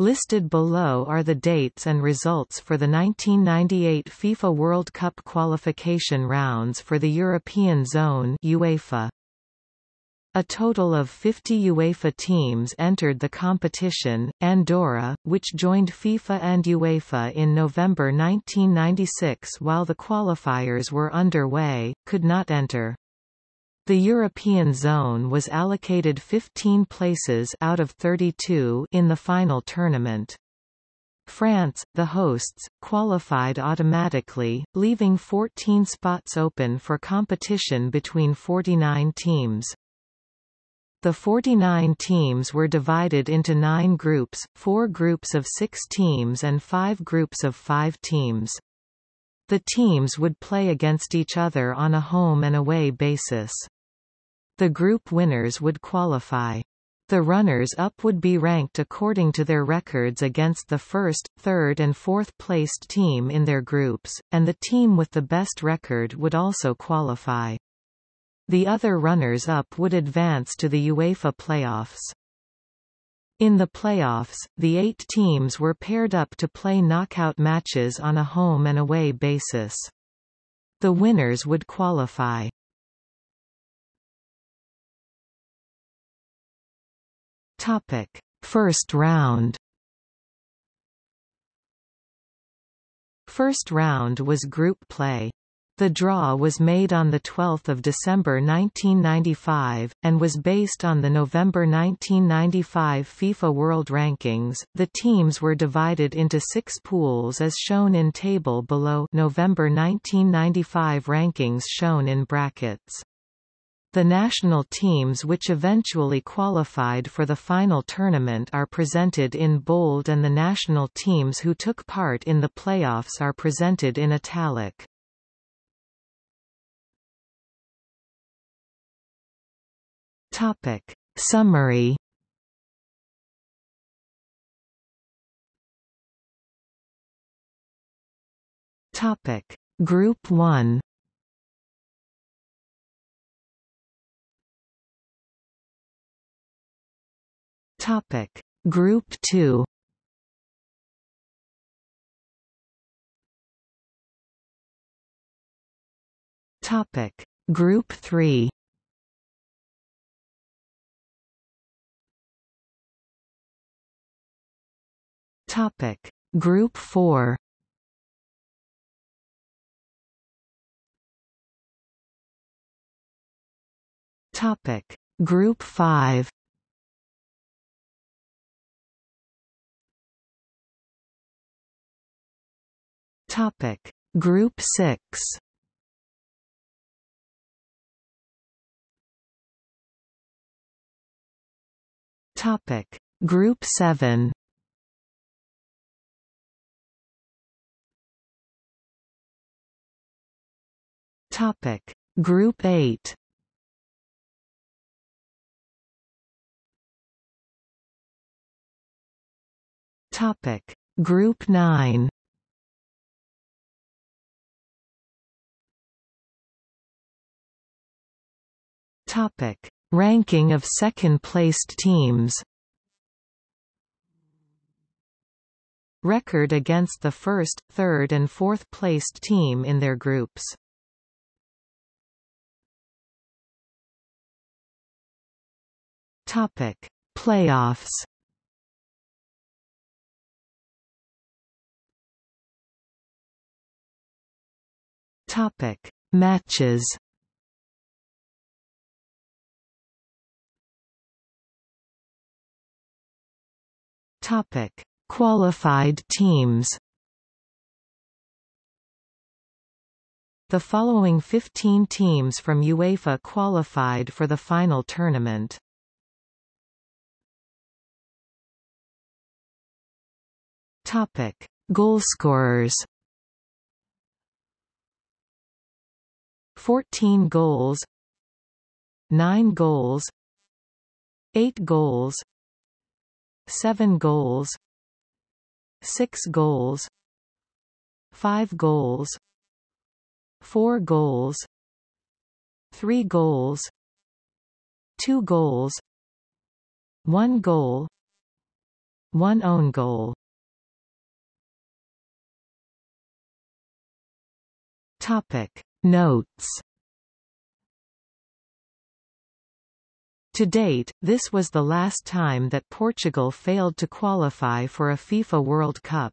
Listed below are the dates and results for the 1998 FIFA World Cup qualification rounds for the European Zone UEFA. A total of 50 UEFA teams entered the competition. Andorra, which joined FIFA and UEFA in November 1996 while the qualifiers were underway, could not enter. The European zone was allocated 15 places out of 32 in the final tournament. France, the hosts, qualified automatically, leaving 14 spots open for competition between 49 teams. The 49 teams were divided into nine groups, four groups of six teams and five groups of five teams. The teams would play against each other on a home and away basis. The group winners would qualify. The runners-up would be ranked according to their records against the first, third and fourth-placed team in their groups, and the team with the best record would also qualify. The other runners-up would advance to the UEFA playoffs. In the playoffs, the eight teams were paired up to play knockout matches on a home and away basis. The winners would qualify. Topic: First round. First round was group play. The draw was made on 12 December 1995, and was based on the November 1995 FIFA World Rankings. The teams were divided into six pools as shown in table below November 1995 rankings shown in brackets. The national teams which eventually qualified for the final tournament are presented in bold and the national teams who took part in the playoffs are presented in italic. Topic. Summary Topic. Group 1 Topic. Group 2 Topic. Group 3 Topic. Group 4 Topic. Group 5 Topic. Group 6 Topic. Group 7 Topic. Group 8 Topic. Group 9 Topic: Ranking of second-placed teams. Record against the first, third and fourth-placed team in their groups. Topic: Playoffs. Topic: Matches. Topic: Qualified teams. The following 15 teams from UEFA qualified for the final tournament. Topic: Goalscorers. 14 goals 9 goals 8 goals 7 goals 6 goals 5 goals 4 goals 3 goals 2 goals 1 goal one own goal. Topic Notes To date, this was the last time that Portugal failed to qualify for a FIFA World Cup.